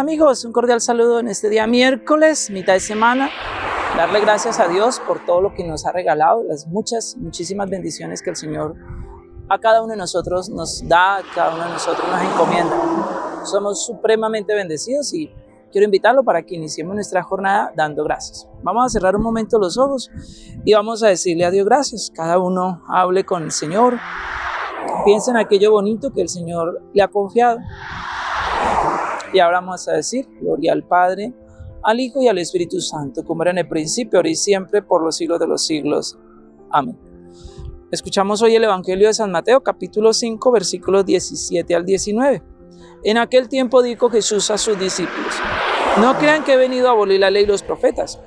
Amigos, un cordial saludo en este día miércoles, mitad de semana. Darle gracias a Dios por todo lo que nos ha regalado, las muchas, muchísimas bendiciones que el Señor a cada uno de nosotros nos da, a cada uno de nosotros nos encomienda. Somos supremamente bendecidos y quiero invitarlo para que iniciemos nuestra jornada dando gracias. Vamos a cerrar un momento los ojos y vamos a decirle a Dios gracias. Cada uno hable con el Señor, piensa en aquello bonito que el Señor le ha confiado. Y ahora vamos a decir, gloria al Padre, al Hijo y al Espíritu Santo, como era en el principio, ahora y siempre, por los siglos de los siglos. Amén. Escuchamos hoy el Evangelio de San Mateo, capítulo 5, versículos 17 al 19. En aquel tiempo dijo Jesús a sus discípulos, no crean que he venido a abolir la ley y los profetas.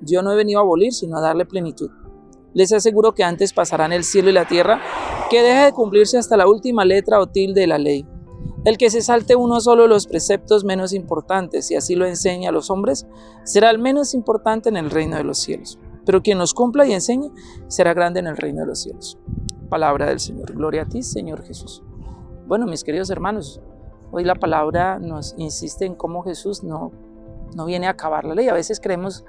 Yo no he venido a abolir, sino a darle plenitud. Les aseguro que antes pasarán el cielo y la tierra, que deje de cumplirse hasta la última letra o tilde de la ley. El que se salte uno solo los preceptos menos importantes y así lo enseña a los hombres, será el menos importante en el reino de los cielos. Pero quien los cumpla y enseñe, será grande en el reino de los cielos. Palabra del Señor. Gloria a ti, Señor Jesús. Bueno, mis queridos hermanos, hoy la palabra nos insiste en cómo Jesús no, no viene a acabar la ley. A veces creemos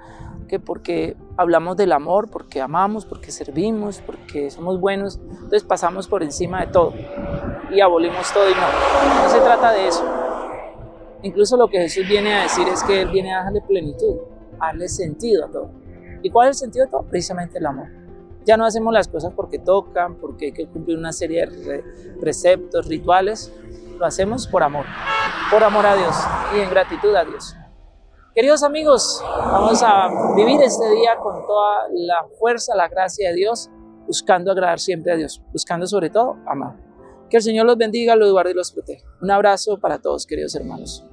que porque hablamos del amor, porque amamos, porque servimos, porque somos buenos, entonces pasamos por encima de todo y abolimos todo y no, no se trata de eso. Incluso lo que Jesús viene a decir es que Él viene a darle plenitud, a darle sentido a todo. ¿Y cuál es el sentido de todo? Precisamente el amor. Ya no hacemos las cosas porque tocan, porque hay que cumplir una serie de preceptos, rituales, lo hacemos por amor, por amor a Dios y en gratitud a Dios. Queridos amigos, vamos a vivir este día con toda la fuerza, la gracia de Dios, buscando agradar siempre a Dios, buscando sobre todo amar. Que el Señor los bendiga, los guarde y los proteja. Un abrazo para todos, queridos hermanos.